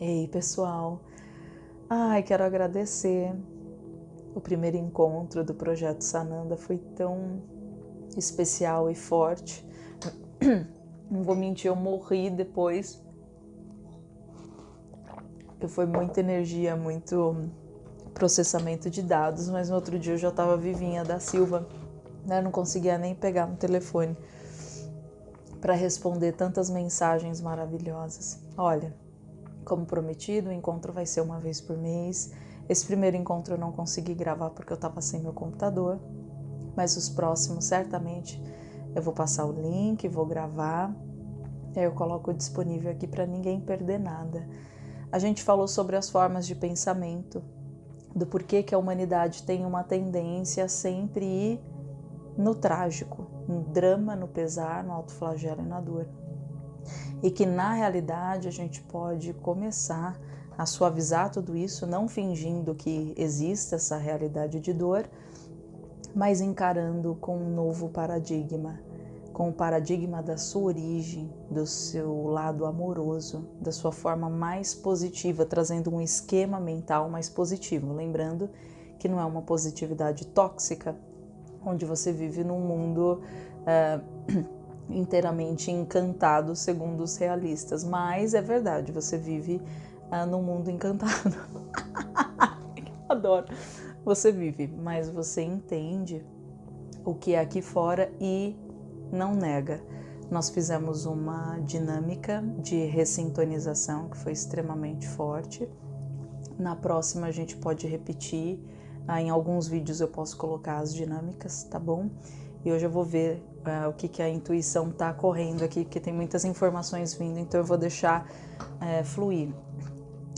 Ei, pessoal. Ai, quero agradecer. O primeiro encontro do projeto Sananda foi tão especial e forte. Não vou mentir, eu morri depois. Porque foi muita energia, muito processamento de dados, mas no outro dia eu já estava vivinha da Silva, né? não conseguia nem pegar no telefone para responder tantas mensagens maravilhosas. Olha, como prometido, o encontro vai ser uma vez por mês. Esse primeiro encontro eu não consegui gravar porque eu estava sem meu computador, mas os próximos certamente eu vou passar o link, vou gravar, aí eu coloco disponível aqui para ninguém perder nada. A gente falou sobre as formas de pensamento, do porquê que a humanidade tem uma tendência a sempre ir no trágico, no drama, no pesar, no autoflagelo e na dor. E que na realidade a gente pode começar a suavizar tudo isso, não fingindo que exista essa realidade de dor, mas encarando com um novo paradigma, com o paradigma da sua origem, do seu lado amoroso, da sua forma mais positiva, trazendo um esquema mental mais positivo. Lembrando que não é uma positividade tóxica, onde você vive num mundo uh, inteiramente encantado, segundo os realistas, mas é verdade, você vive uh, num mundo encantado. Adoro. Você vive, mas você entende o que é aqui fora e não nega. Nós fizemos uma dinâmica de ressintonização que foi extremamente forte. Na próxima a gente pode repetir. Ah, em alguns vídeos eu posso colocar as dinâmicas, tá bom? E hoje eu vou ver uh, o que, que a intuição tá correndo aqui, porque tem muitas informações vindo, então eu vou deixar uh, fluir.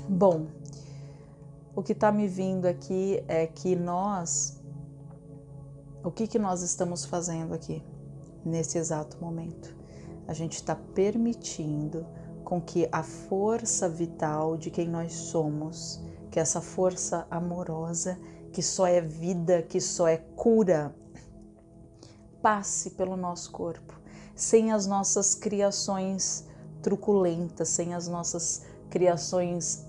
Bom, o que está me vindo aqui é que nós, o que, que nós estamos fazendo aqui nesse exato momento? A gente está permitindo com que a força vital de quem nós somos, que essa força amorosa, que só é vida, que só é cura, passe pelo nosso corpo, sem as nossas criações truculentas, sem as nossas criações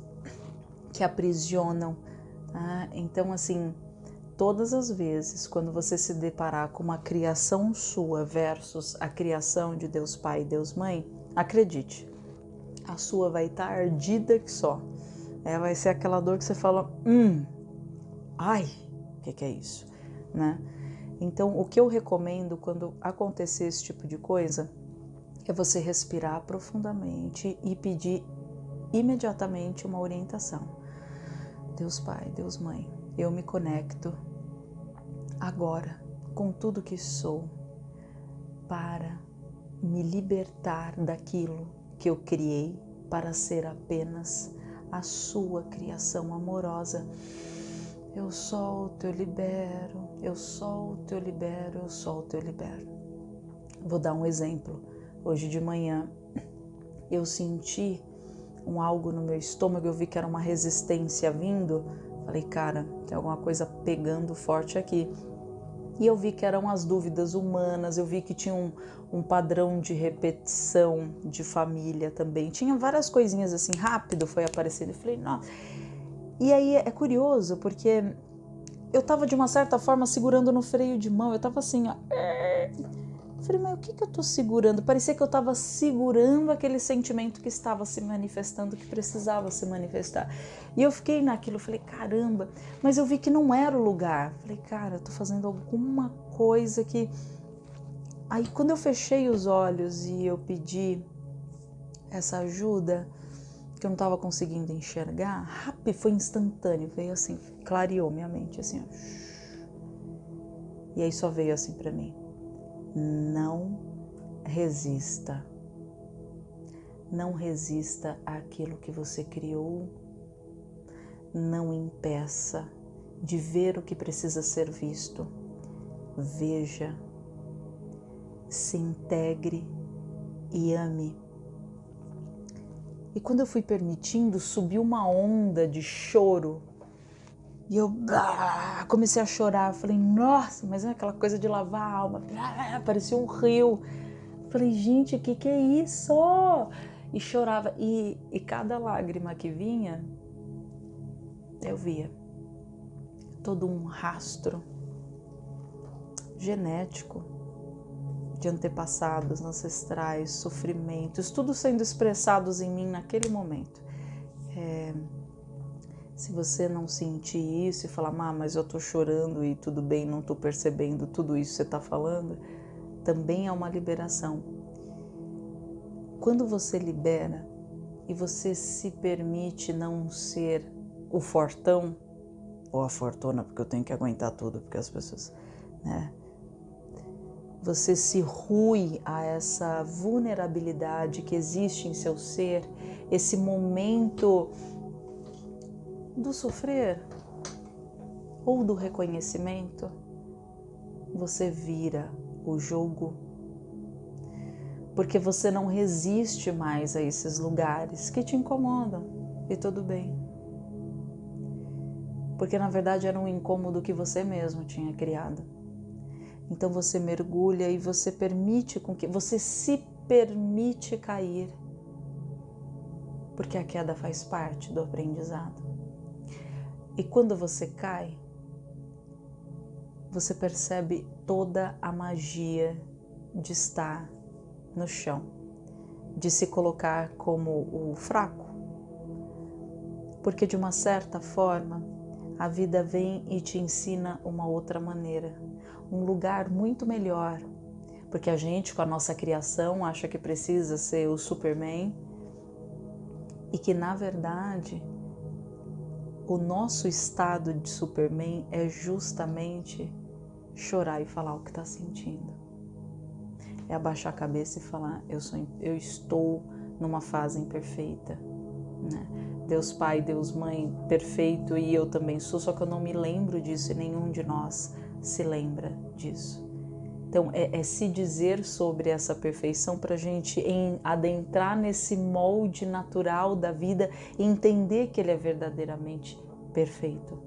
que aprisionam. Tá? Então, assim, todas as vezes quando você se deparar com uma criação sua versus a criação de Deus Pai e Deus Mãe, acredite, a sua vai estar ardida que só. É, vai ser aquela dor que você fala, hum, ai, o que, que é isso, né? Então, o que eu recomendo quando acontecer esse tipo de coisa é você respirar profundamente e pedir imediatamente uma orientação. Deus Pai, Deus Mãe, eu me conecto agora com tudo que sou para me libertar daquilo que eu criei para ser apenas a sua criação amorosa. Eu solto, eu libero, eu solto, eu libero, eu solto, eu libero. Vou dar um exemplo. Hoje de manhã eu senti um algo no meu estômago, eu vi que era uma resistência vindo. Falei, cara, tem alguma coisa pegando forte aqui. E eu vi que eram as dúvidas humanas, eu vi que tinha um, um padrão de repetição de família também. Tinha várias coisinhas assim, rápido foi aparecendo. Eu falei, nossa. E aí é curioso, porque eu tava de uma certa forma segurando no freio de mão, eu tava assim, ó falei, mas o que, que eu tô segurando? Parecia que eu tava segurando aquele sentimento que estava se manifestando, que precisava se manifestar. E eu fiquei naquilo, falei, caramba, mas eu vi que não era o lugar. Falei, cara, eu tô fazendo alguma coisa que. Aí quando eu fechei os olhos e eu pedi essa ajuda, que eu não estava conseguindo enxergar, rápido, foi instantâneo, veio assim, clareou minha mente, assim, ó. E aí só veio assim para mim não resista. Não resista àquilo que você criou. Não impeça de ver o que precisa ser visto. Veja, se integre e ame. E quando eu fui permitindo, subiu uma onda de choro e eu ah, comecei a chorar. Falei, nossa, mas é aquela coisa de lavar a alma. Ah, parecia um rio. Falei, gente, o que, que é isso? e chorava. E, e cada lágrima que vinha, eu via todo um rastro genético de antepassados, ancestrais, sofrimentos, tudo sendo expressados em mim naquele momento. É, se você não sentir isso e falar, ah, mas eu tô chorando e tudo bem, não tô percebendo tudo isso que você tá falando, também é uma liberação. Quando você libera e você se permite não ser o fortão ou a fortuna, porque eu tenho que aguentar tudo, porque as pessoas, né? Você se rui a essa vulnerabilidade que existe em seu ser, esse momento do sofrer ou do reconhecimento, você vira o jogo. Porque você não resiste mais a esses lugares que te incomodam e tudo bem porque na verdade era um incômodo que você mesmo tinha criado. Então você mergulha e você permite com que você se permite cair, porque a queda faz parte do aprendizado. E quando você cai, você percebe toda a magia de estar no chão, de se colocar como o fraco. Porque de uma certa forma, a vida vem e te ensina uma outra maneira, um lugar muito melhor. Porque a gente, com a nossa criação, acha que precisa ser o Superman e que, na verdade, o nosso estado de Superman é justamente chorar e falar o que está sentindo. É abaixar a cabeça e falar: eu, sou, eu estou numa fase imperfeita. Né? Deus Pai, Deus Mãe perfeito e eu também sou, só que eu não me lembro disso e nenhum de nós se lembra disso. Então, é, é se dizer sobre essa perfeição para a gente em, adentrar nesse molde natural da vida e entender que ele é verdadeiramente perfeito.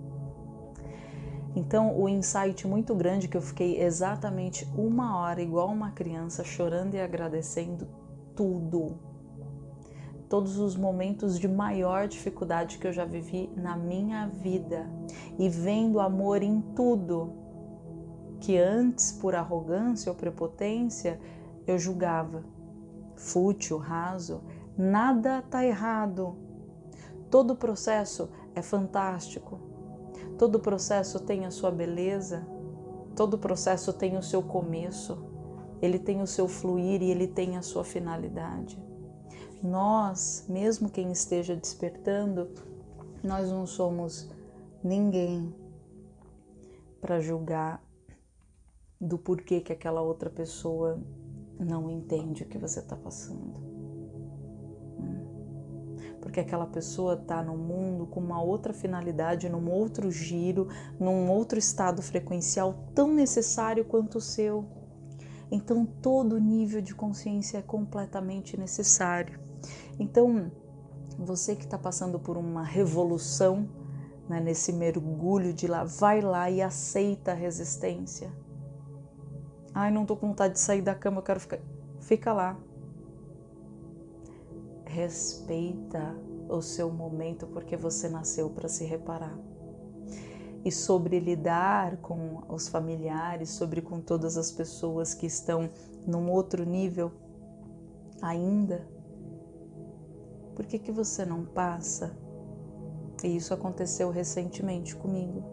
Então, o insight muito grande que eu fiquei exatamente uma hora, igual uma criança, chorando e agradecendo tudo, todos os momentos de maior dificuldade que eu já vivi na minha vida e vendo amor em tudo que antes, por arrogância ou prepotência, eu julgava fútil, raso. Nada está errado. Todo processo é fantástico. Todo processo tem a sua beleza. Todo processo tem o seu começo. Ele tem o seu fluir e ele tem a sua finalidade nós, mesmo quem esteja despertando, nós não somos ninguém para julgar do porquê que aquela outra pessoa não entende o que você está passando. Hum. Porque aquela pessoa está no mundo com uma outra finalidade, num outro giro, num outro estado frequencial tão necessário quanto o seu. Então, todo nível de consciência é completamente necessário. Então, você que está passando por uma revolução, né, nesse mergulho de lá, vai lá e aceita a resistência. Ai, não estou com vontade de sair da cama, eu quero ficar. Fica lá. Respeita o seu momento porque você nasceu para se reparar. E sobre lidar com os familiares, sobre com todas as pessoas que estão num outro nível ainda, por que, que você não passa? E isso aconteceu recentemente comigo.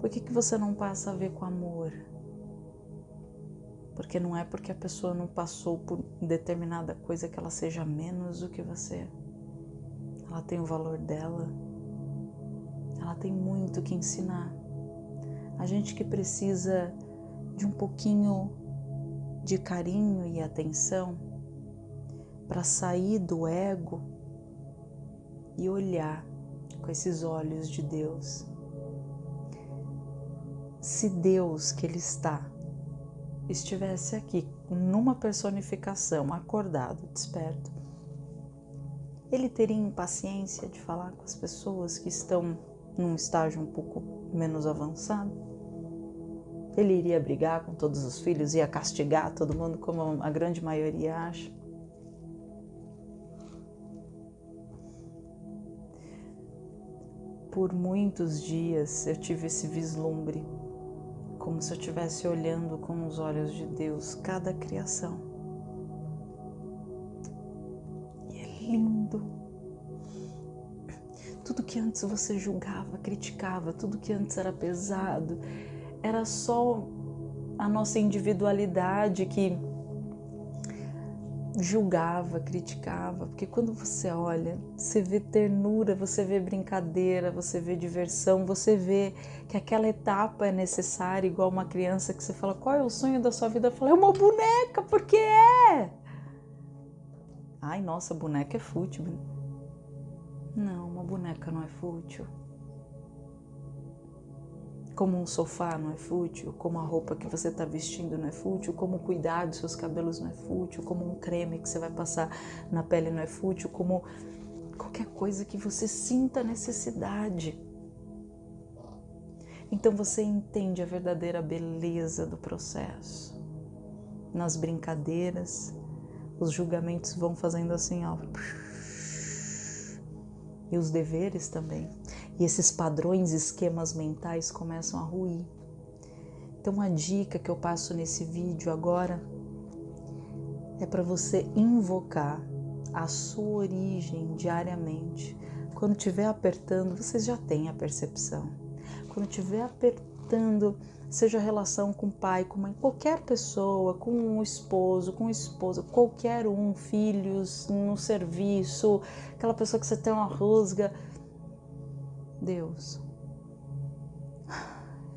Por que, que você não passa a ver com amor? Porque não é porque a pessoa não passou por determinada coisa que ela seja menos do que você. Ela tem o valor dela. Ela tem muito que ensinar. A gente que precisa de um pouquinho de carinho e atenção para sair do ego e olhar com esses olhos de Deus. Se Deus que Ele está estivesse aqui numa personificação, acordado, desperto, ele teria impaciência de falar com as pessoas que estão num estágio um pouco menos avançado. Ele iria brigar com todos os filhos, ia castigar todo mundo, como a grande maioria acha. Por muitos dias eu tive esse vislumbre como se eu estivesse olhando com os olhos de Deus cada criação. E é lindo. Tudo que antes você julgava, criticava, tudo que antes era pesado, era só a nossa individualidade que julgava, criticava, porque quando você olha, você vê ternura, você vê brincadeira, você vê diversão, você vê que aquela etapa é necessária, igual uma criança que você fala, qual é o sonho da sua vida? Fala, é uma boneca, porque é. Ai, nossa, boneca é fútil. Não, uma boneca não é fútil como um sofá não é fútil, como a roupa que você está vestindo não é fútil, como cuidar dos seus cabelos não é fútil, como um creme que você vai passar na pele não é fútil, como qualquer coisa que você sinta necessidade. Então você entende a verdadeira beleza do processo. Nas brincadeiras, os julgamentos vão fazendo assim, ó. E os deveres também. E esses padrões, esquemas mentais começam a ruir. Então, a dica que eu passo nesse vídeo agora é para você invocar a sua origem diariamente. Quando estiver apertando, vocês já têm a percepção. Quando estiver apertando, seja relação com pai, com mãe, qualquer pessoa, com o um esposo, com esposa, qualquer um, filhos, no serviço, aquela pessoa que você tem uma rusga, Deus,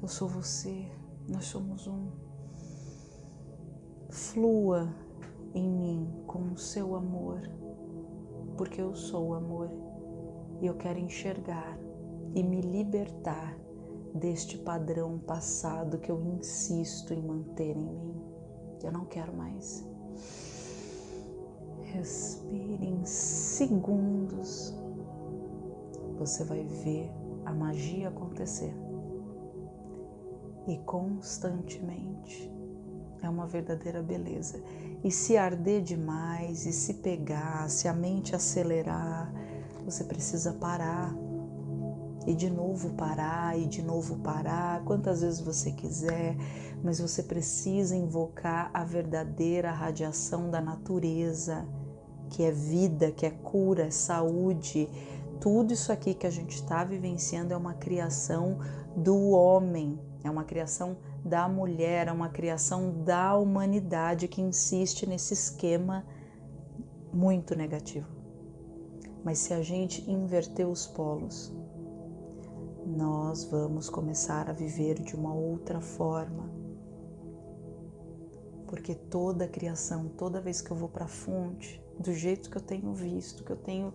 eu sou você, nós somos um. Flua em mim com o seu amor, porque eu sou o amor e eu quero enxergar e me libertar deste padrão passado que eu insisto em manter em mim. Eu não quero mais. Respire em segundos você vai ver a magia acontecer. E constantemente é uma verdadeira beleza. E se arder demais, e se pegar, se a mente acelerar, você precisa parar. E de novo parar, e de novo parar, quantas vezes você quiser, mas você precisa invocar a verdadeira radiação da natureza, que é vida, que é cura, é saúde, tudo isso aqui que a gente está vivenciando é uma criação do homem, é uma criação da mulher, é uma criação da humanidade que insiste nesse esquema muito negativo. Mas se a gente inverter os polos, nós vamos começar a viver de uma outra forma. Porque toda a criação, toda vez que eu vou para a fonte, do jeito que eu tenho visto, que eu tenho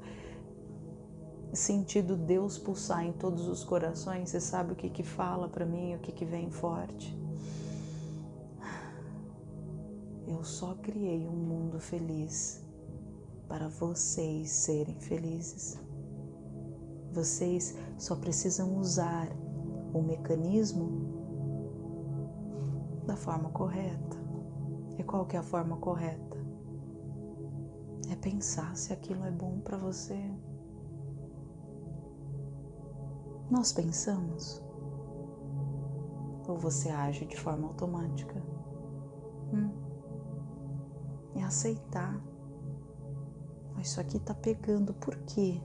sentido Deus pulsar em todos os corações, você sabe o que que fala para mim, o que que vem forte. Eu só criei um mundo feliz para vocês serem felizes. Vocês só precisam usar o mecanismo da forma correta. E qual que é a forma correta? É pensar se aquilo é bom para você. Nós pensamos? Ou você age de forma automática? Hum. É aceitar. Isso aqui tá pegando, por quê?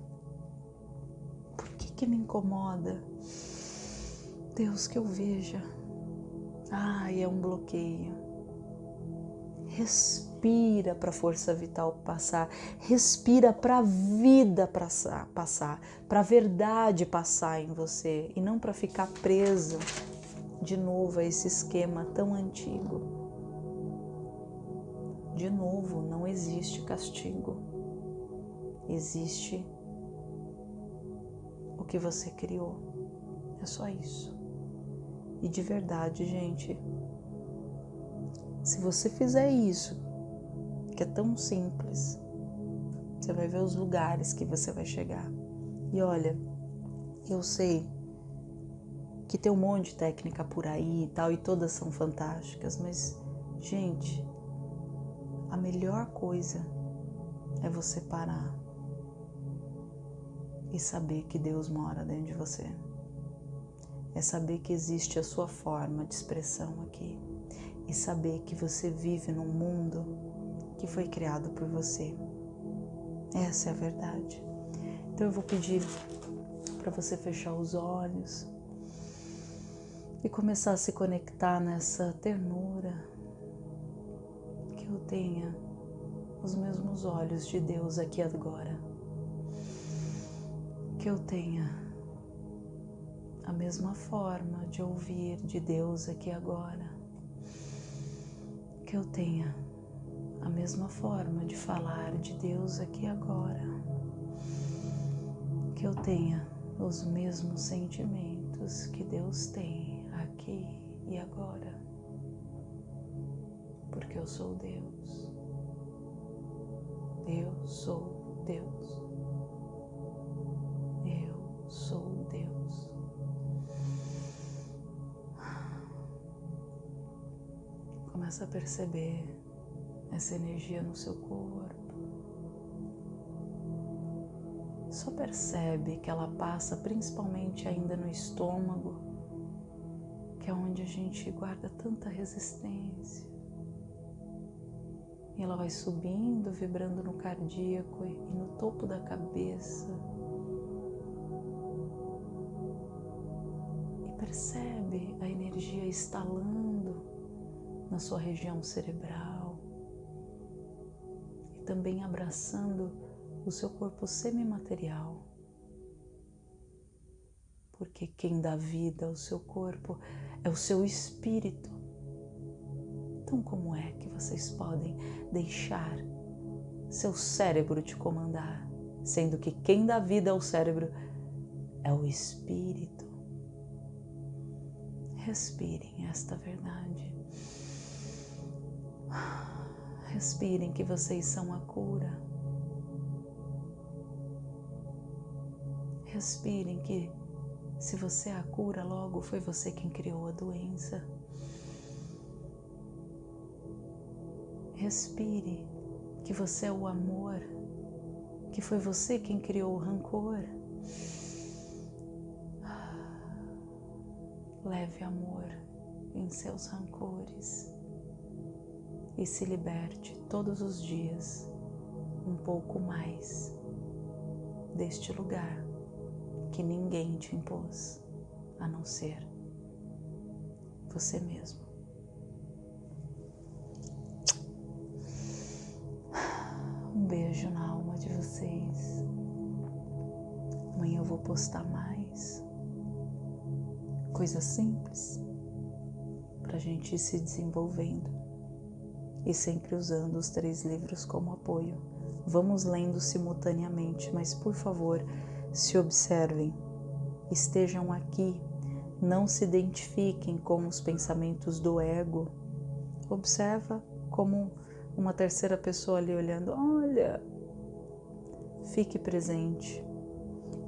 Que me incomoda? Deus, que eu veja. Ai, é um bloqueio. Respira para a força vital passar, respira para a vida passar, para a verdade passar em você e não para ficar preso de novo a esse esquema tão antigo. De novo, não existe castigo, existe que você criou. É só isso. E de verdade, gente, se você fizer isso que é tão simples. Você vai ver os lugares que você vai chegar. E olha, eu sei que tem um monte de técnica por aí e tal, e todas são fantásticas, mas, gente, a melhor coisa é você parar. E saber que Deus mora dentro de você. É saber que existe a sua forma de expressão aqui e saber que você vive num mundo que foi criado por você. Essa é a verdade. Então eu vou pedir para você fechar os olhos e começar a se conectar nessa ternura que eu tenha os mesmos olhos de Deus aqui agora. Que eu tenha a mesma forma de ouvir de Deus aqui agora. Que eu tenha a mesma forma de falar de Deus aqui agora. Que eu tenha os mesmos sentimentos que Deus tem aqui e agora. Porque eu sou Deus. Eu sou Deus. Sou Deus. Começa a perceber essa energia no seu corpo. Só percebe que ela passa principalmente ainda no estômago, que é onde a gente guarda tanta resistência. E ela vai subindo, vibrando no cardíaco e no topo da cabeça. Energia estalando na sua região cerebral e também abraçando o seu corpo semimaterial. Porque quem dá vida ao seu corpo é o seu espírito. Então, como é que vocês podem deixar seu cérebro te comandar, sendo que quem dá vida ao cérebro é o espírito? Respirem esta verdade. Respirem que vocês são a cura. Respirem que se você é a cura, logo foi você quem criou a doença. Respire que você é o amor, que foi você quem criou o rancor. Leve amor em seus rancores e se liberte todos os dias um pouco mais deste lugar que ninguém te impôs a não ser você mesmo. Um beijo na alma de vocês. Amanhã eu vou postar coisas simples para a gente ir se desenvolvendo e sempre usando os três livros como apoio. Vamos lendo simultaneamente, mas por favor, se observem, estejam aqui, não se identifiquem com os pensamentos do ego. Observa como uma terceira pessoa ali olhando, olha, fique presente,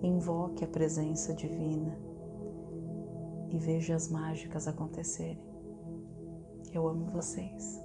invoque a presença divina e veja as mágicas acontecerem. Eu amo vocês.